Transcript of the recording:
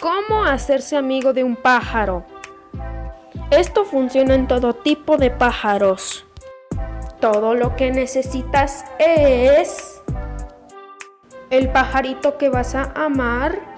Cómo hacerse amigo de un pájaro. Esto funciona en todo tipo de pájaros. Todo lo que necesitas es el pajarito que vas a amar